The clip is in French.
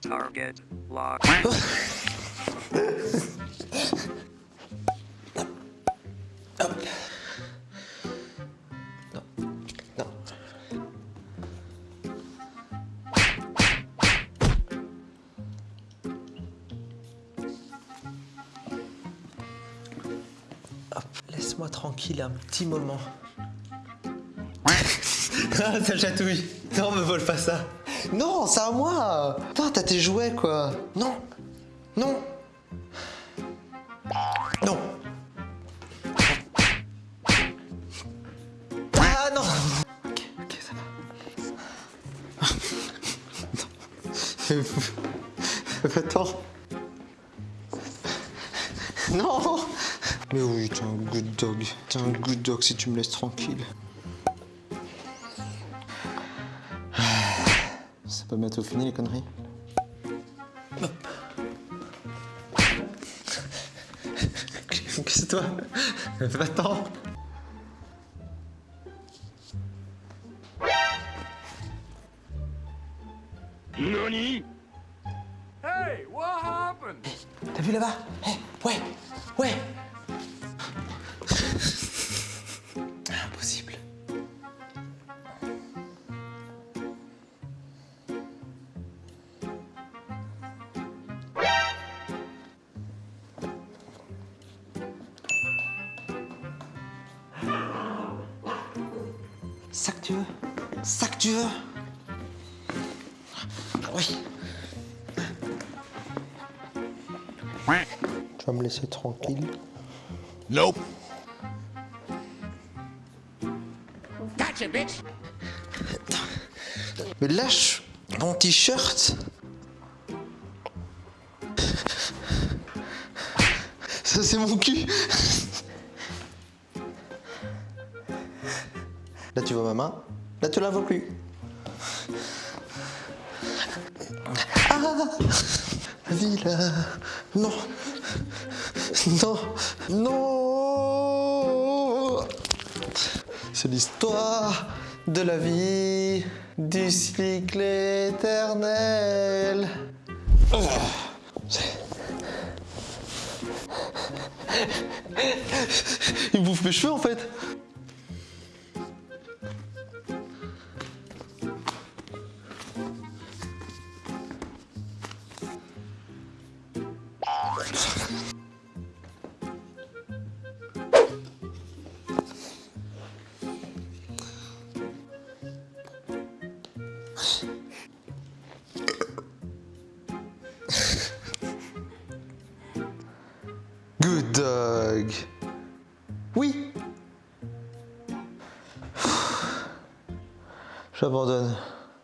Target locked. Laisse-moi tranquille un petit moment. ah, ça chatouille. Non, me vole pas ça. Non, c'est à moi. Putain, t'as tes jouets, quoi. Non. Non. Non. Ah non Ok, ok, ça va. Attends. Non Mais oui, t'es un good dog. T'es un good dog si tu me laisses tranquille. C'est pas bientôt fini les conneries Qu'est-ce que toi? Va-t'en Nani? Hey, what happened? T'as vu là-bas? Eh, Ouais, ouais Ça que tu veux. Ça que tu veux. Oui. Tu vas me laisser tranquille. Nope. Mais lâche mon t-shirt. Ça c'est mon cul Là tu vois ma main, là tu la vois plus. Ah là Non Non Non C'est l'histoire de la vie du cycle éternel. Oh, Il bouffe mes cheveux en fait. Good dog. Oui. J'abandonne.